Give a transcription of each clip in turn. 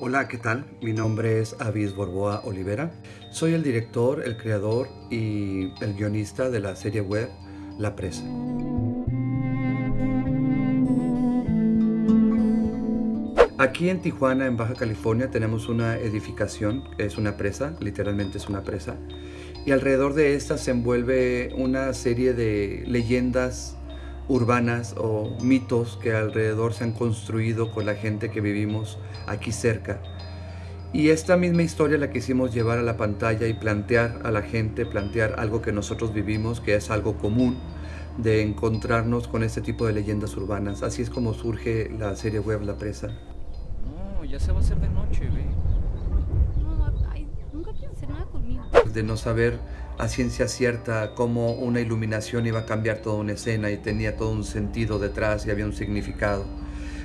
Hola, ¿qué tal? Mi nombre es Avis Borboa Olivera. Soy el director, el creador y el guionista de la serie web La Presa. Aquí en Tijuana, en Baja California, tenemos una edificación, es una presa, literalmente es una presa, y alrededor de esta se envuelve una serie de leyendas urbanas o mitos que alrededor se han construido con la gente que vivimos aquí cerca. Y esta misma historia la quisimos llevar a la pantalla y plantear a la gente, plantear algo que nosotros vivimos, que es algo común, de encontrarnos con este tipo de leyendas urbanas. Así es como surge la serie web La Presa. No, ya se va a hacer de noche, ve. No, ay, nunca quieren hacer nada. De no saber a ciencia cierta cómo una iluminación iba a cambiar toda una escena y tenía todo un sentido detrás y había un significado.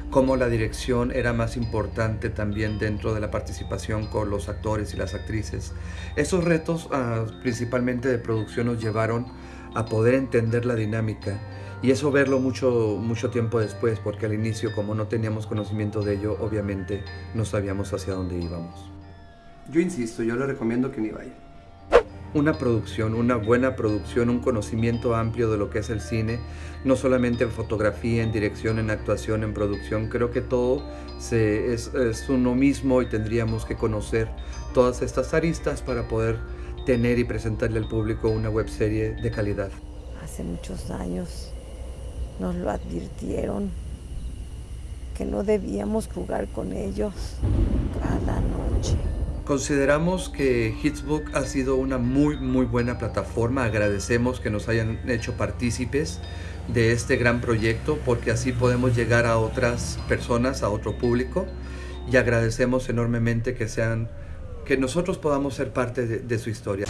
Cómo la dirección era más importante también dentro de la participación con los actores y las actrices. Esos retos, ah, principalmente de producción, nos llevaron a poder entender la dinámica y eso verlo mucho, mucho tiempo después, porque al inicio, como no teníamos conocimiento de ello, obviamente no sabíamos hacia dónde íbamos. Yo insisto, yo le recomiendo que ni vaya. Una producción, una buena producción, un conocimiento amplio de lo que es el cine, no solamente en fotografía, en dirección, en actuación, en producción, creo que todo es, es uno mismo y tendríamos que conocer todas estas aristas para poder tener y presentarle al público una webserie de calidad. Hace muchos años nos lo advirtieron que no debíamos jugar con ellos cada noche. Consideramos que Hitsbook ha sido una muy muy buena plataforma. Agradecemos que nos hayan hecho partícipes de este gran proyecto porque así podemos llegar a otras personas, a otro público y agradecemos enormemente que sean que nosotros podamos ser parte de, de su historia.